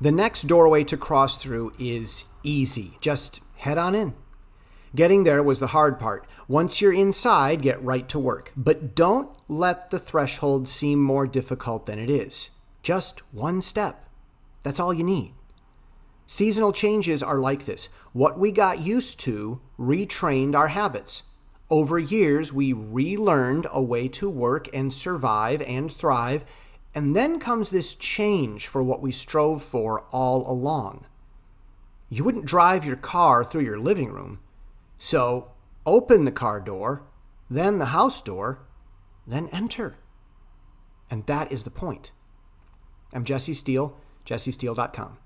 The next doorway to cross through is easy. Just head on in. Getting there was the hard part. Once you're inside, get right to work. But don't let the threshold seem more difficult than it is. Just one step. That's all you need. Seasonal changes are like this. What we got used to retrained our habits. Over years, we relearned a way to work and survive and thrive, and then comes this change for what we strove for all along. You wouldn't drive your car through your living room, so open the car door, then the house door, then enter. And that is the point. I'm Jesse Steele, jessesteele.com.